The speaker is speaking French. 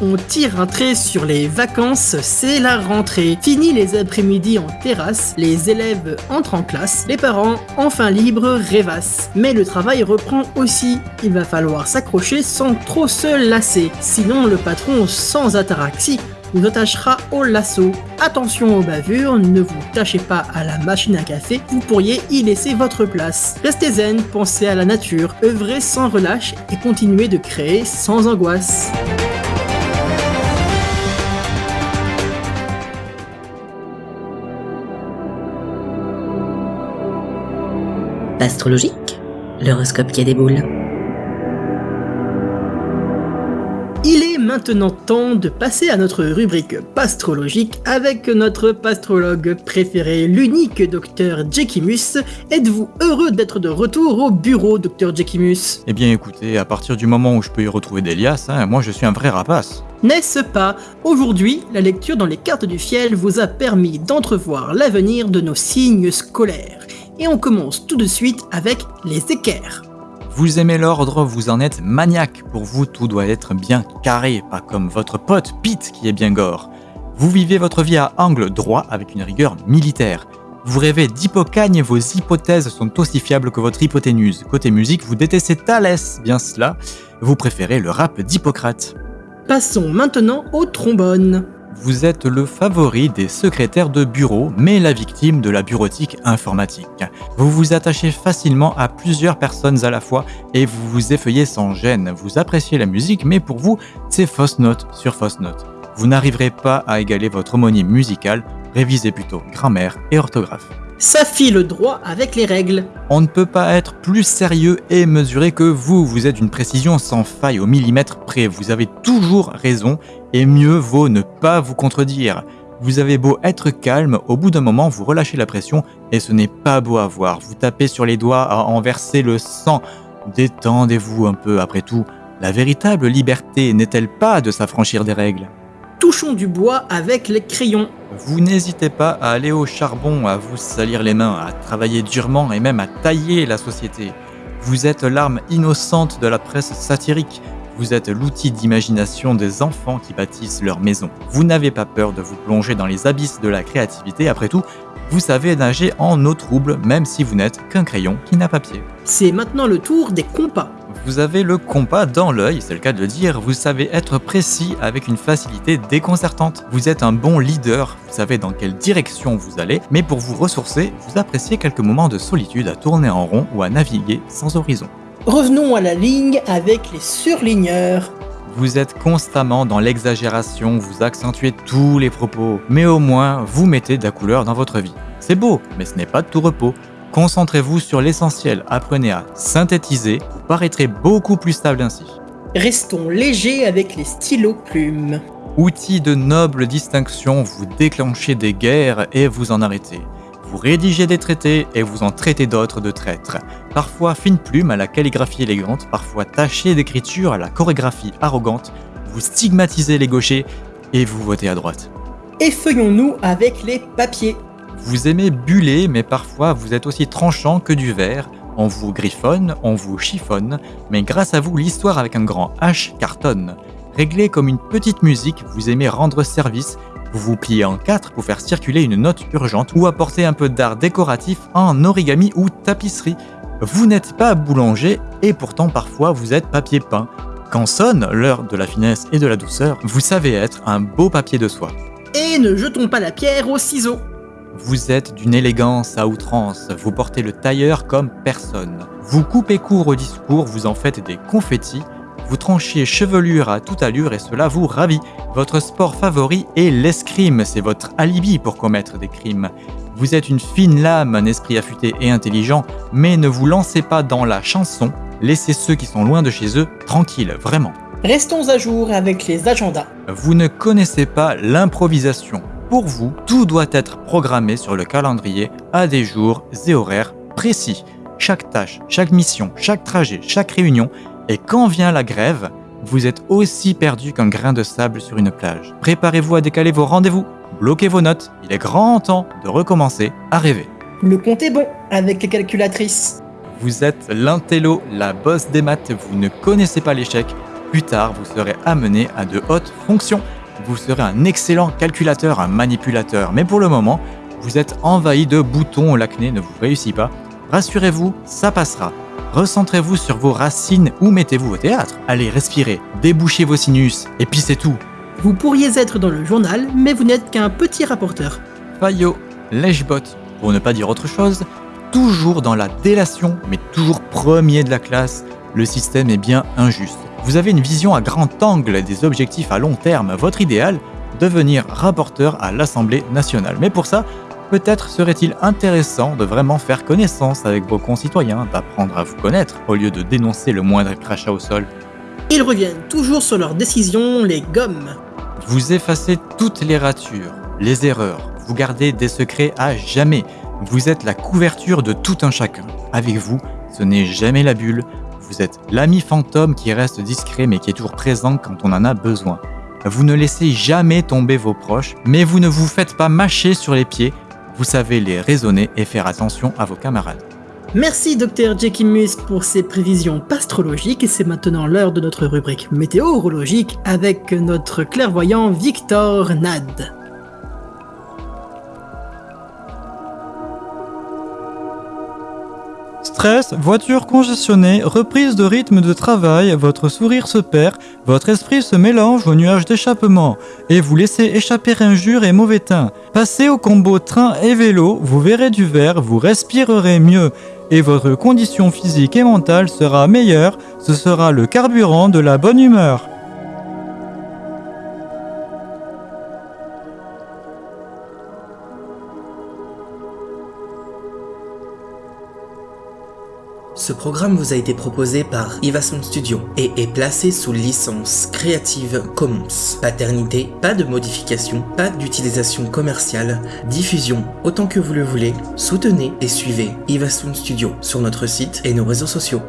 on tire un trait sur les vacances, c'est la rentrée. Fini les après-midi en terrasse, les élèves entrent en classe, les parents, enfin libres, rêvassent. Mais le travail reprend aussi, il va falloir s'accrocher sans trop se lasser, sinon le patron sans ataraxie vous attachera au lasso. Attention aux bavures, ne vous tâchez pas à la machine à café, vous pourriez y laisser votre place. Restez zen, pensez à la nature, œuvrez sans relâche et continuez de créer sans angoisse. Astrologique, l'horoscope qui a des boules. Il est maintenant temps de passer à notre rubrique pastrologique avec notre pastrologue préféré, l'unique docteur Jekimus. Êtes-vous heureux d'être de retour au bureau, docteur Jekimus Eh bien écoutez, à partir du moment où je peux y retrouver Delias, hein, moi je suis un vrai rapace. N'est-ce pas? Aujourd'hui, la lecture dans les cartes du ciel vous a permis d'entrevoir l'avenir de nos signes scolaires. Et on commence tout de suite avec les équerres. Vous aimez l'ordre, vous en êtes maniaque. Pour vous, tout doit être bien carré, pas comme votre pote Pete qui est bien gore. Vous vivez votre vie à angle droit avec une rigueur militaire. Vous rêvez d'hypocagne et vos hypothèses sont aussi fiables que votre hypoténuse. Côté musique, vous détestez Thalès, bien cela. Vous préférez le rap d'Hippocrate. Passons maintenant au trombone. Vous êtes le favori des secrétaires de bureau, mais la victime de la bureautique informatique. Vous vous attachez facilement à plusieurs personnes à la fois et vous vous effeuillez sans gêne. Vous appréciez la musique, mais pour vous, c'est fausse note sur fausse note. Vous n'arriverez pas à égaler votre homonyme musical, révisez plutôt grammaire et orthographe. Ça file droit avec les règles. On ne peut pas être plus sérieux et mesuré que vous. Vous êtes d'une précision sans faille au millimètre près. Vous avez toujours raison et mieux vaut ne pas vous contredire. Vous avez beau être calme, au bout d'un moment vous relâchez la pression et ce n'est pas beau à voir. Vous tapez sur les doigts à en verser le sang. Détendez-vous un peu après tout. La véritable liberté n'est-elle pas de s'affranchir des règles? Touchons du bois avec les crayons. Vous n'hésitez pas à aller au charbon, à vous salir les mains, à travailler durement et même à tailler la société. Vous êtes l'arme innocente de la presse satirique. Vous êtes l'outil d'imagination des enfants qui bâtissent leur maison. Vous n'avez pas peur de vous plonger dans les abysses de la créativité. Après tout, vous savez nager en eau trouble, même si vous n'êtes qu'un crayon qui n'a pas pied. C'est maintenant le tour des compas. Vous avez le compas dans l'œil, c'est le cas de le dire, vous savez être précis avec une facilité déconcertante. Vous êtes un bon leader, vous savez dans quelle direction vous allez, mais pour vous ressourcer, vous appréciez quelques moments de solitude à tourner en rond ou à naviguer sans horizon. Revenons à la ligne avec les surligneurs. Vous êtes constamment dans l'exagération, vous accentuez tous les propos, mais au moins vous mettez de la couleur dans votre vie. C'est beau, mais ce n'est pas de tout repos. Concentrez-vous sur l'essentiel, apprenez à synthétiser, vous paraîtrez beaucoup plus stable ainsi. Restons légers avec les stylos plumes. Outil de noble distinction, vous déclenchez des guerres et vous en arrêtez. Vous rédigez des traités et vous en traitez d'autres de traîtres. Parfois fine plume à la calligraphie élégante, parfois taché d'écriture à la chorégraphie arrogante. Vous stigmatisez les gauchers et vous votez à droite. Effeuillons-nous avec les papiers. Vous aimez buller, mais parfois vous êtes aussi tranchant que du verre. On vous griffonne, on vous chiffonne, mais grâce à vous, l'histoire avec un grand H cartonne. Réglé comme une petite musique, vous aimez rendre service, vous vous pliez en quatre pour faire circuler une note urgente ou apporter un peu d'art décoratif en origami ou tapisserie. Vous n'êtes pas boulanger et pourtant parfois vous êtes papier peint. Quand sonne l'heure de la finesse et de la douceur, vous savez être un beau papier de soie. Et ne jetons pas la pierre aux ciseaux. Vous êtes d'une élégance à outrance, vous portez le tailleur comme personne. Vous coupez court au discours, vous en faites des confettis, vous tranchez chevelure à toute allure et cela vous ravit. Votre sport favori est l'escrime, c'est votre alibi pour commettre des crimes. Vous êtes une fine lame, un esprit affûté et intelligent, mais ne vous lancez pas dans la chanson, laissez ceux qui sont loin de chez eux tranquilles, vraiment. Restons à jour avec les agendas. Vous ne connaissez pas l'improvisation. Pour vous, tout doit être programmé sur le calendrier à des jours et horaires précis. Chaque tâche, chaque mission, chaque trajet, chaque réunion. Et quand vient la grève, vous êtes aussi perdu qu'un grain de sable sur une plage. Préparez-vous à décaler vos rendez-vous, bloquez vos notes, il est grand temps de recommencer à rêver. Le compte est bon avec les calculatrices. Vous êtes l'intello, la bosse des maths, vous ne connaissez pas l'échec, Plus tard, vous serez amené à de hautes fonctions. Vous serez un excellent calculateur, un manipulateur. Mais pour le moment, vous êtes envahi de boutons, l'acné ne vous réussit pas. Rassurez-vous, ça passera. Recentrez-vous sur vos racines ou mettez-vous au théâtre. Allez, respirez, débouchez vos sinus, et puis c'est tout. Vous pourriez être dans le journal, mais vous n'êtes qu'un petit rapporteur. Fayot, lèche-bot, pour ne pas dire autre chose, toujours dans la délation, mais toujours premier de la classe, le système est bien injuste. Vous avez une vision à grand angle des objectifs à long terme. Votre idéal, devenir rapporteur à l'Assemblée nationale. Mais pour ça, peut-être serait-il intéressant de vraiment faire connaissance avec vos concitoyens, d'apprendre à vous connaître, au lieu de dénoncer le moindre crachat au sol. Ils reviennent toujours sur leurs décisions, les gommes. Vous effacez toutes les ratures, les erreurs, vous gardez des secrets à jamais. Vous êtes la couverture de tout un chacun. Avec vous, ce n'est jamais la bulle, vous êtes l'ami fantôme qui reste discret mais qui est toujours présent quand on en a besoin. Vous ne laissez jamais tomber vos proches, mais vous ne vous faites pas mâcher sur les pieds. Vous savez les raisonner et faire attention à vos camarades. Merci Dr Jekimus pour ces prévisions pastrologiques et c'est maintenant l'heure de notre rubrique météorologique avec notre clairvoyant Victor Nad. Stress, voiture congestionnée, reprise de rythme de travail, votre sourire se perd, votre esprit se mélange au nuage d'échappement, et vous laissez échapper injures et mauvais teint. Passez au combo train et vélo, vous verrez du vert, vous respirerez mieux, et votre condition physique et mentale sera meilleure, ce sera le carburant de la bonne humeur. Ce programme vous a été proposé par Ivason Studio et est placé sous licence Creative Commons. Paternité, pas de modification, pas d'utilisation commerciale, diffusion autant que vous le voulez. Soutenez et suivez Ivason Studio sur notre site et nos réseaux sociaux.